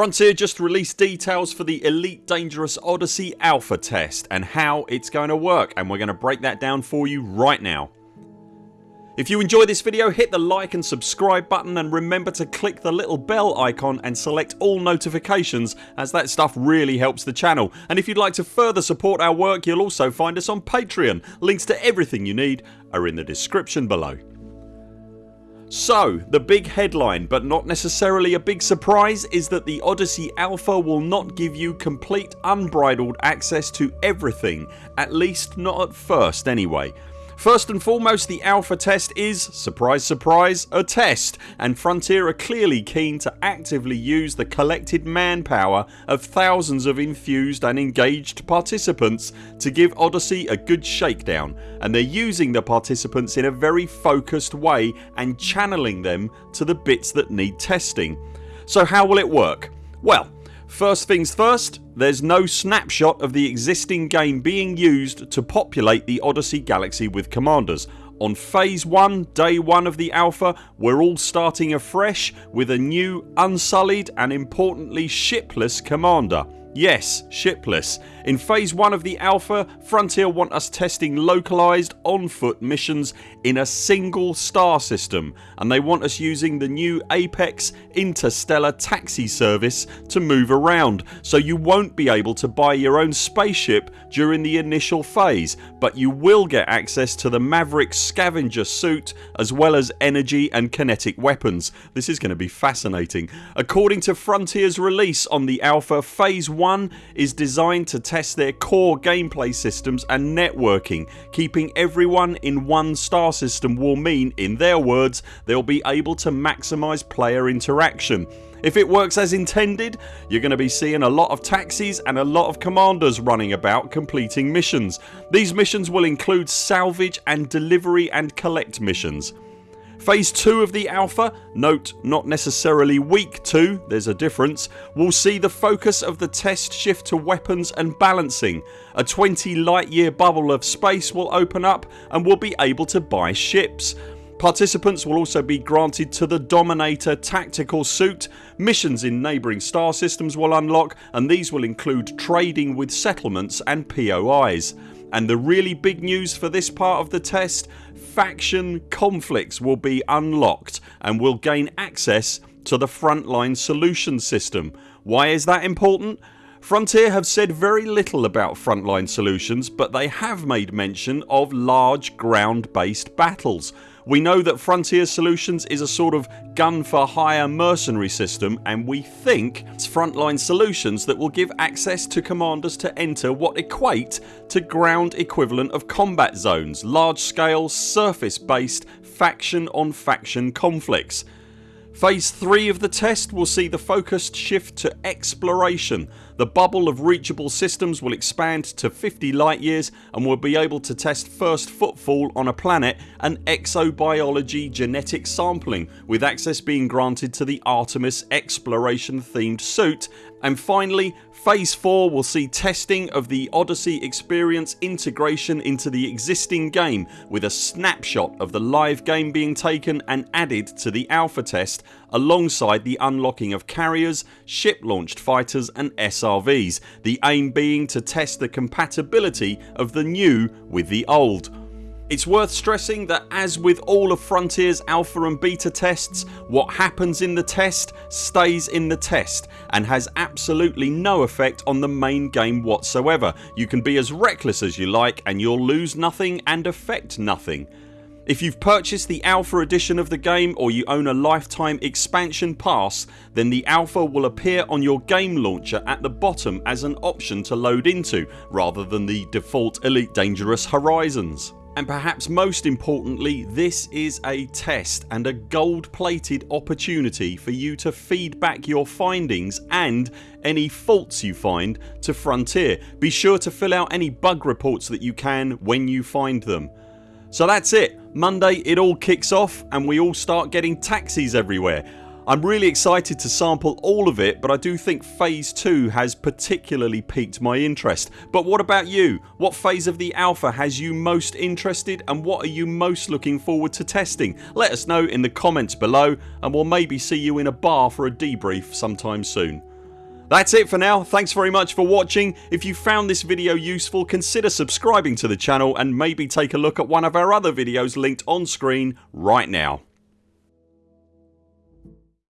Frontier just released details for the Elite Dangerous Odyssey Alpha test and how it's going to work and we're going to break that down for you right now. If you enjoy this video hit the like and subscribe button and remember to click the little bell icon and select all notifications as that stuff really helps the channel and if you'd like to further support our work you'll also find us on Patreon. Links to everything you need are in the description below. So the big headline but not necessarily a big surprise is that the Odyssey Alpha will not give you complete unbridled access to everything at least not at first anyway. First and foremost the alpha test is, surprise surprise, a test and Frontier are clearly keen to actively use the collected manpower of thousands of infused and engaged participants to give Odyssey a good shakedown and they're using the participants in a very focused way and channeling them to the bits that need testing. So how will it work? Well First things first there's no snapshot of the existing game being used to populate the Odyssey galaxy with commanders. On phase 1 day 1 of the alpha we're all starting afresh with a new unsullied and importantly shipless commander. Yes shipless. In phase 1 of the alpha Frontier want us testing localised on foot missions in a single star system and they want us using the new Apex interstellar taxi service to move around so you won't be able to buy your own spaceship during the initial phase but you will get access to the Maverick scavenger suit as well as energy and kinetic weapons. This is going to be fascinating. According to Frontiers release on the alpha phase 1 is designed to test their core gameplay systems and networking. Keeping everyone in one star system will mean, in their words, they'll be able to maximise player interaction. If it works as intended you're going to be seeing a lot of taxis and a lot of commanders running about completing missions. These missions will include salvage and delivery and collect missions. Phase 2 of the alpha, note not necessarily week 2 there's a difference, will see the focus of the test shift to weapons and balancing. A 20 light year bubble of space will open up and we'll be able to buy ships. Participants will also be granted to the Dominator tactical suit. Missions in neighbouring star systems will unlock and these will include trading with settlements and POIs. And the really big news for this part of the test faction conflicts will be unlocked and will gain access to the frontline solution system. Why is that important? Frontier have said very little about frontline solutions but they have made mention of large ground based battles we know that Frontier Solutions is a sort of gun for hire mercenary system and we think it's Frontline Solutions that will give access to commanders to enter what equate to ground equivalent of combat zones, large scale surface based faction on faction conflicts. Phase 3 of the test will see the focused shift to exploration. The bubble of reachable systems will expand to 50 light years and we'll be able to test first footfall on a planet and exobiology genetic sampling with access being granted to the Artemis exploration themed suit and finally phase 4 will see testing of the Odyssey experience integration into the existing game with a snapshot of the live game being taken and added to the alpha test alongside the unlocking of carriers, ship launched fighters and SRVs. The aim being to test the compatibility of the new with the old. It's worth stressing that as with all of Frontiers alpha and beta tests what happens in the test stays in the test and has absolutely no effect on the main game whatsoever. You can be as reckless as you like and you'll lose nothing and affect nothing. If you've purchased the alpha edition of the game or you own a lifetime expansion pass then the alpha will appear on your game launcher at the bottom as an option to load into rather than the default Elite Dangerous Horizons. And perhaps most importantly this is a test and a gold plated opportunity for you to feed back your findings and any faults you find to Frontier. Be sure to fill out any bug reports that you can when you find them. So that's it. Monday it all kicks off and we all start getting taxis everywhere. I'm really excited to sample all of it but I do think phase 2 has particularly piqued my interest. But what about you? What phase of the alpha has you most interested and what are you most looking forward to testing? Let us know in the comments below and we'll maybe see you in a bar for a debrief sometime soon. That's it for now. Thanks very much for watching. If you found this video useful consider subscribing to the channel and maybe take a look at one of our other videos linked on screen right now.